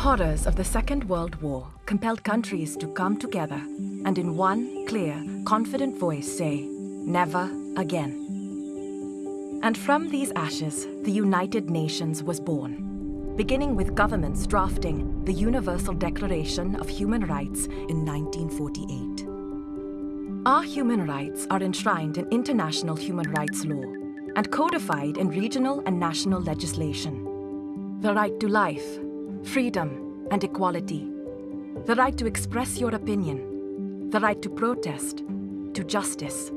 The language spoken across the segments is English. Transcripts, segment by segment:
The horrors of the Second World War compelled countries to come together and in one clear, confident voice say, never again. And from these ashes, the United Nations was born, beginning with governments drafting the Universal Declaration of Human Rights in 1948. Our human rights are enshrined in international human rights law and codified in regional and national legislation. The right to life, freedom and equality. The right to express your opinion. The right to protest, to justice.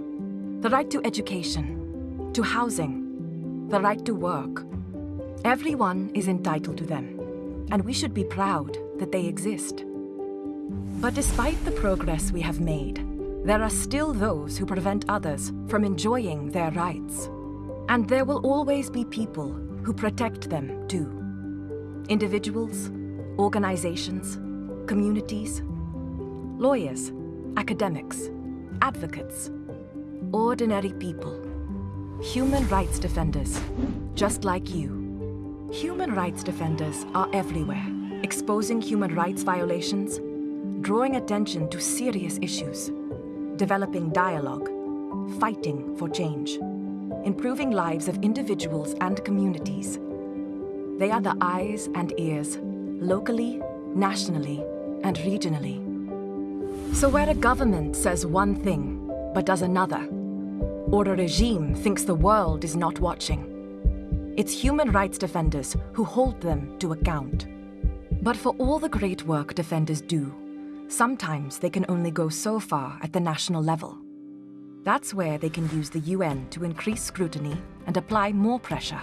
The right to education, to housing. The right to work. Everyone is entitled to them, and we should be proud that they exist. But despite the progress we have made, there are still those who prevent others from enjoying their rights. And there will always be people who protect them too. Individuals, organizations, communities, lawyers, academics, advocates, ordinary people, human rights defenders, just like you. Human rights defenders are everywhere, exposing human rights violations, drawing attention to serious issues, developing dialogue, fighting for change, improving lives of individuals and communities. They are the eyes and ears, locally, nationally, and regionally. So where a government says one thing, but does another, or a regime thinks the world is not watching, it's human rights defenders who hold them to account. But for all the great work defenders do, Sometimes they can only go so far at the national level. That's where they can use the UN to increase scrutiny and apply more pressure.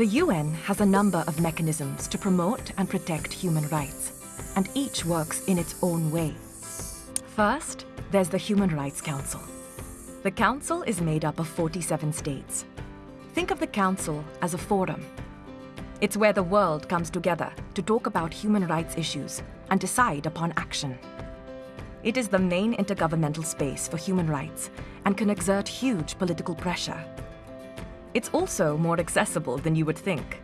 The UN has a number of mechanisms to promote and protect human rights, and each works in its own way. First, there's the Human Rights Council. The Council is made up of 47 states. Think of the Council as a forum. It's where the world comes together to talk about human rights issues and decide upon action. It is the main intergovernmental space for human rights and can exert huge political pressure. It's also more accessible than you would think.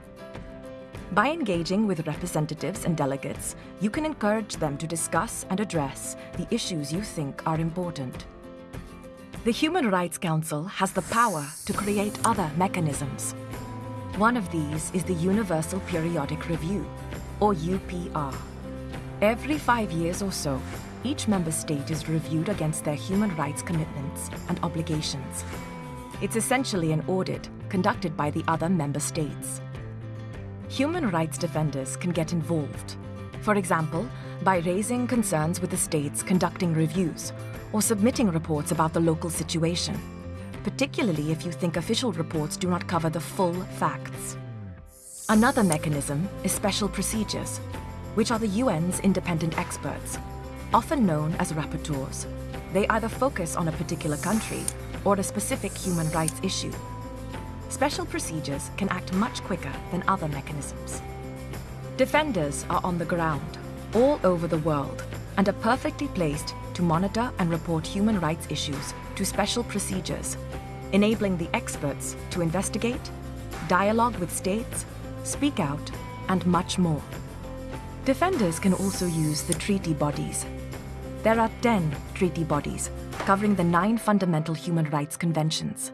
By engaging with representatives and delegates, you can encourage them to discuss and address the issues you think are important. The Human Rights Council has the power to create other mechanisms. One of these is the Universal Periodic Review, or UPR. Every five years or so, each member state is reviewed against their human rights commitments and obligations. It's essentially an audit conducted by the other member states. Human rights defenders can get involved, for example, by raising concerns with the states conducting reviews or submitting reports about the local situation, particularly if you think official reports do not cover the full facts. Another mechanism is special procedures, which are the UN's independent experts often known as rapporteurs. They either focus on a particular country or a specific human rights issue. Special procedures can act much quicker than other mechanisms. Defenders are on the ground, all over the world, and are perfectly placed to monitor and report human rights issues to special procedures, enabling the experts to investigate, dialogue with states, speak out, and much more. Defenders can also use the treaty bodies there are 10 treaty bodies covering the nine fundamental human rights conventions.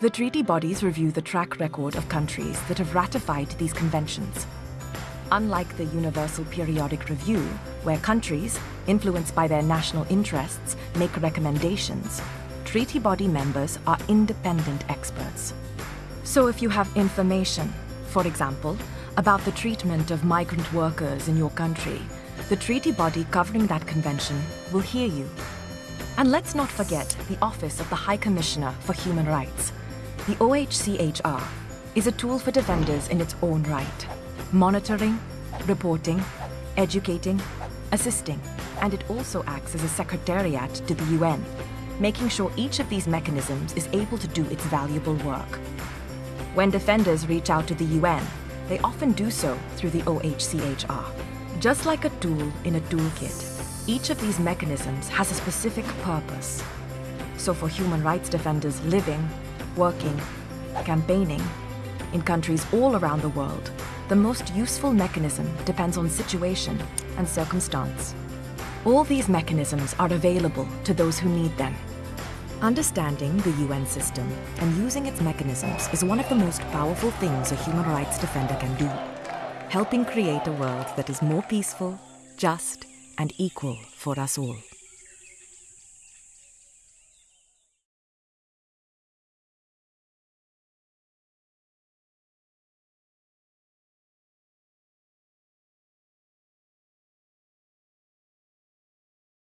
The treaty bodies review the track record of countries that have ratified these conventions. Unlike the Universal Periodic Review, where countries, influenced by their national interests, make recommendations, treaty body members are independent experts. So if you have information, for example, about the treatment of migrant workers in your country, the treaty body covering that convention will hear you. And let's not forget the Office of the High Commissioner for Human Rights. The OHCHR is a tool for defenders in its own right, monitoring, reporting, educating, assisting, and it also acts as a secretariat to the UN, making sure each of these mechanisms is able to do its valuable work. When defenders reach out to the UN, they often do so through the OHCHR. Just like a tool in a toolkit, each of these mechanisms has a specific purpose. So for human rights defenders living, working, campaigning in countries all around the world, the most useful mechanism depends on situation and circumstance. All these mechanisms are available to those who need them. Understanding the UN system and using its mechanisms is one of the most powerful things a human rights defender can do, helping create a world that is more peaceful, just, and equal for us all.